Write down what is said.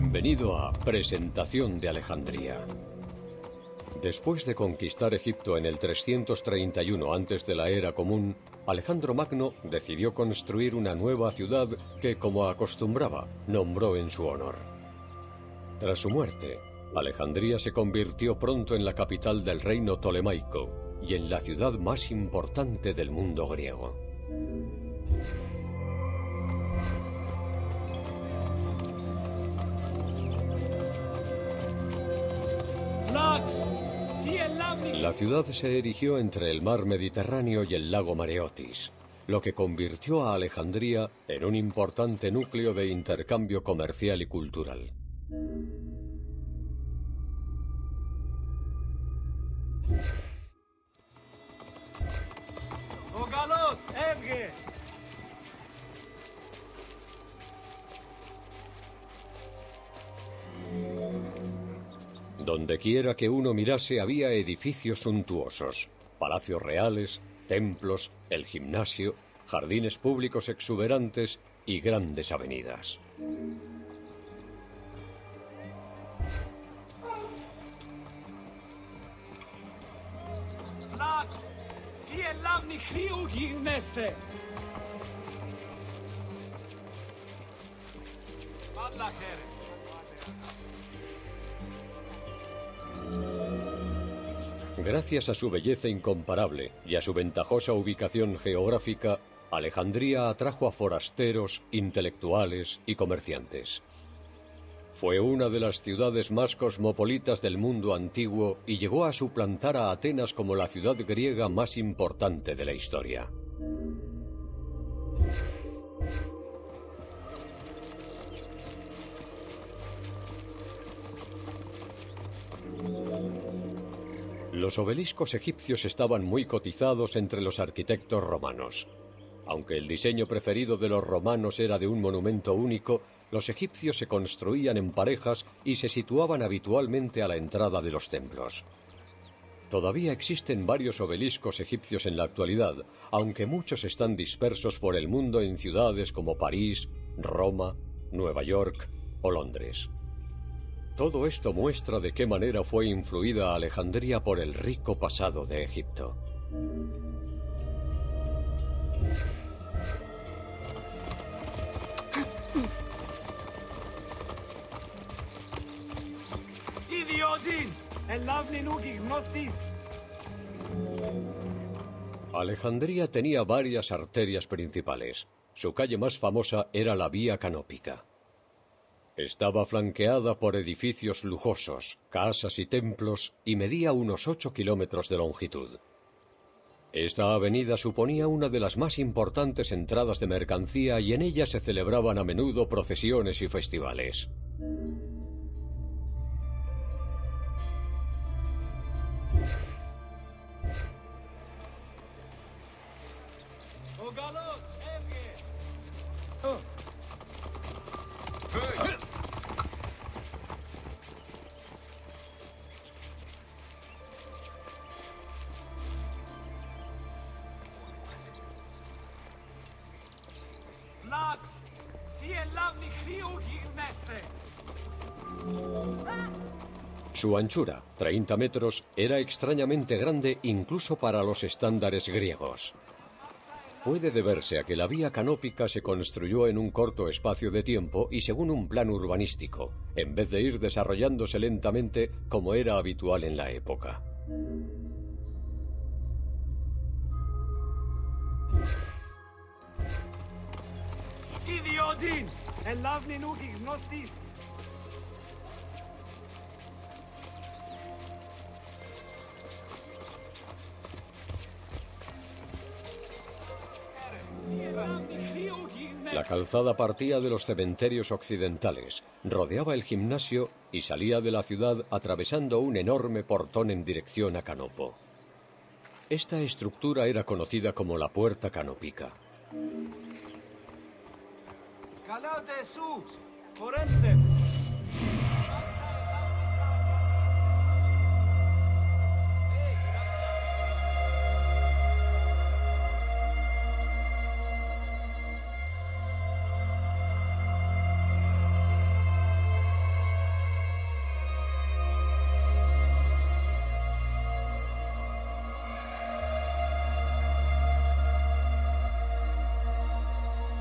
Bienvenido a Presentación de Alejandría. Después de conquistar Egipto en el 331 antes de la era común, Alejandro Magno decidió construir una nueva ciudad que, como acostumbraba, nombró en su honor. Tras su muerte, Alejandría se convirtió pronto en la capital del reino tolemaico y en la ciudad más importante del mundo griego. La ciudad se erigió entre el mar Mediterráneo y el lago Mareotis, lo que convirtió a Alejandría en un importante núcleo de intercambio comercial y cultural. Donde quiera que uno mirase había edificios suntuosos, palacios reales, templos, el gimnasio, jardines públicos exuberantes y grandes avenidas. Gracias a su belleza incomparable y a su ventajosa ubicación geográfica, Alejandría atrajo a forasteros, intelectuales y comerciantes. Fue una de las ciudades más cosmopolitas del mundo antiguo y llegó a suplantar a Atenas como la ciudad griega más importante de la historia. Los obeliscos egipcios estaban muy cotizados entre los arquitectos romanos. Aunque el diseño preferido de los romanos era de un monumento único, los egipcios se construían en parejas y se situaban habitualmente a la entrada de los templos. Todavía existen varios obeliscos egipcios en la actualidad, aunque muchos están dispersos por el mundo en ciudades como París, Roma, Nueva York o Londres. Todo esto muestra de qué manera fue influida Alejandría por el rico pasado de Egipto. Alejandría tenía varias arterias principales. Su calle más famosa era la Vía Canópica. Estaba flanqueada por edificios lujosos, casas y templos y medía unos ocho kilómetros de longitud. Esta avenida suponía una de las más importantes entradas de mercancía y en ella se celebraban a menudo procesiones y festivales. Su anchura, 30 metros, era extrañamente grande incluso para los estándares griegos. Puede deberse a que la vía canópica se construyó en un corto espacio de tiempo y según un plan urbanístico, en vez de ir desarrollándose lentamente como era habitual en la época. La calzada partía de los cementerios occidentales, rodeaba el gimnasio y salía de la ciudad atravesando un enorme portón en dirección a Canopo. Esta estructura era conocida como la Puerta Canópica. Alate su, forense.